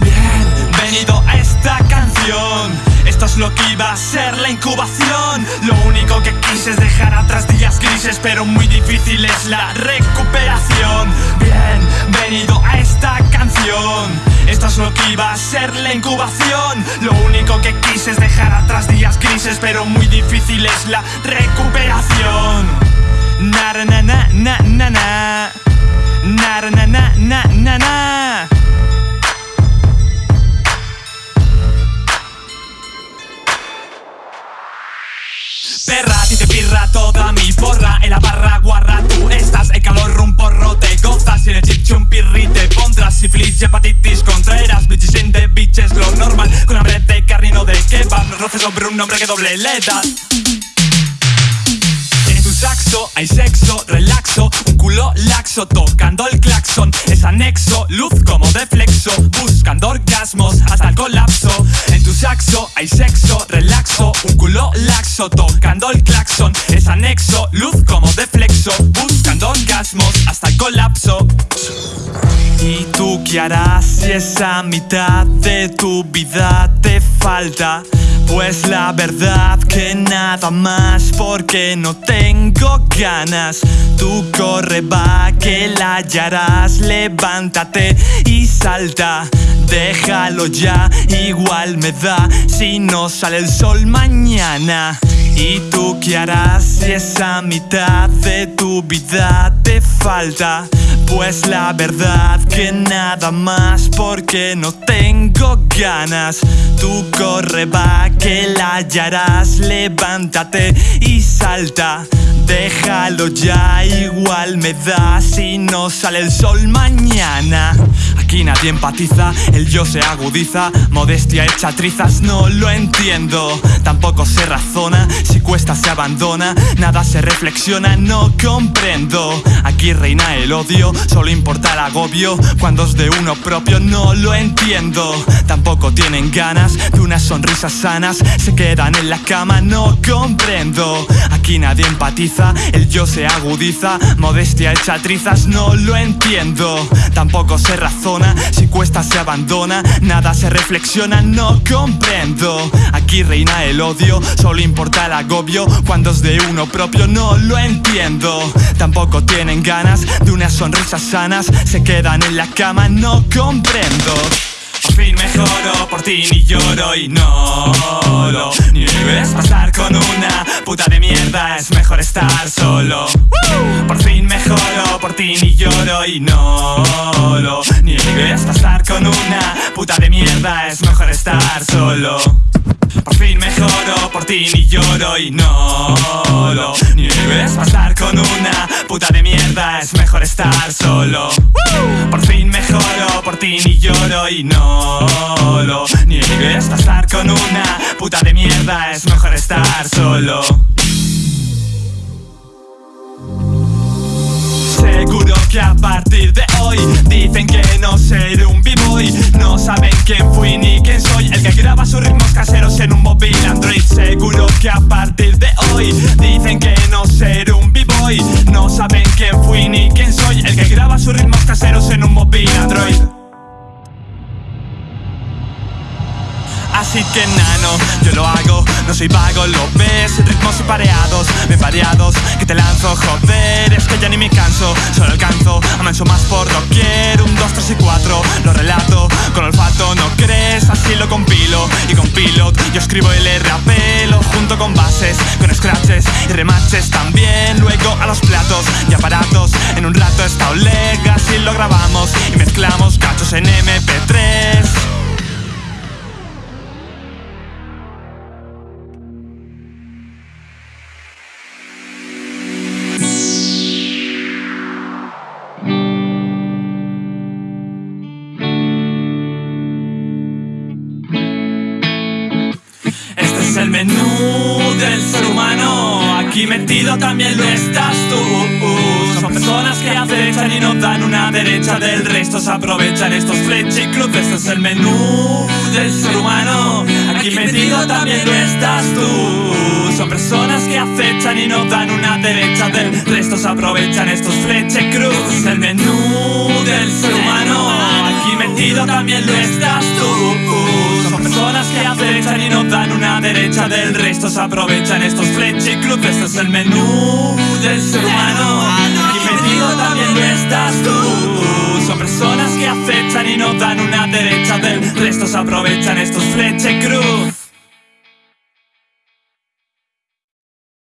Bienvenido a esta canción. Esto es lo que iba a ser la incubación. Lo único que quise es dejar atrás días grises Pero muy difícil es la recuperación. Bienvenido a esta canción. Esto es lo que iba a ser la incubación. Lo único que quise es dejar atrás días grises Pero muy difícil es la recuperación. Na na na na na na Na na na na na na. Perra, ti te pirra toda mi porra. En la barra guarra tú estás. El calor un porro te gozas. Y en el chicho un pirri te pondrás. Sífilis y hepatitis contreras Bitches in the bitches lo normal. Con hambre de carne y no de kebab. No roces sobre un nombre que doble le das en tu saxo hay sexo, relaxo, laxo tocando el claxon. Es anexo, luz como de flexo, buscando orgasmos hasta el colapso. En tu saxo hay sexo, relaxo, un culo laxo tocando el claxon. Es anexo, luz como de flexo, buscando orgasmos hasta el colapso. ¿Y tú qué harás si esa mitad de tu vida te falta? Pues la verdad que nada más porque no tengo ganas. Tú corre va que la hallarás. Levántate y salta. Déjalo ya, igual me da. Si no sale el sol mañana. ¿Y tú qué harás si esa mitad de tu vida te falta? Pues la verdad que nada más porque no tengo ganas. Tú corre va que la hallarás. Levántate y salta Déjalo ya, igual me da si no sale el sol mañana. Aquí nadie empatiza, el yo se agudiza. Modestia hecha trizas, no lo entiendo. Tampoco se razona, si cuesta se abandona. Nada se reflexiona, no comprendo. Aquí reina el odio, solo importa el agobio. Cuando es de uno propio, no lo entiendo. Tampoco tienen ganas de unas sonrisas sanas. Se quedan en la cama, no comprendo nadie empatiza el yo se agudiza Modestia hecha trizas, no lo entiendo. Tampoco se razona, si cuesta se abandona Nada se reflexiona, no comprendo. Aquí reina el odio, solo importa el agobio Cuando es de uno propio, no lo entiendo. Tampoco tienen ganas de unas sonrisas sanas Se quedan en la cama, no comprendo. Fin por ti ni lloro y no lo niegues. Pasar con una puta de mierda es mejor estar solo. Por fin mejoro, por ti ni lloro y no lo niegues. Pasar con una puta de mierda es mejor estar solo. Por fin mejoro, por ti ni lloro y no lo niegues. Pasar con una puta de mierda es mejor estar solo. Por fin mejoro, por ti ni lloro y no Pasar con una puta de mierda es mejor estar solo. Seguro que a partir de hoy Dicen que no seré un b-boy. No saben quién fui ni quién soy. El que graba sus ritmos caseros en un móvil Android. Seguro que a partir de hoy Dicen que no seré un b-boy. No saben quién fui ni quién soy. El que graba sus ritmos caseros en un móvil Android Así que nano, yo lo hago, no soy vago, lo ves. Ritmos y pareados, bien variados. Que te lanzo, joder, es que ya ni me canso. Solo alcanzo, amanso más por lo quiero Un, dos, tres y cuatro, lo relato. Con olfato, ¿no crees? Así lo compilo. Y con pilot, yo escribo y le rapelo Junto con bases, con scratches y remaches también. Luego a los platos y aparatos. En un rato está Olega, así lo grabamos. Y mezclamos cachos en MP3 Es el menú del ser humano. Aquí metido también lo estás tú. Son personas que acechan y no dan una derecha. Del resto se aprovechan estos fleche y cruces Este es el menú del ser humano. Aquí metido también lo estás tú. Son personas que acechan y no dan una derecha. Del resto se aprovechan estos fleche y cruces Este es el menú del ser humano. Metido también lo estás tú Del resto se aprovechan estos fleche cruz Este es el menú del ser humano. Aquí metido también lo estás tú Son personas que acechan y no dan una derecha Del resto. Se aprovechan estos fleche cruz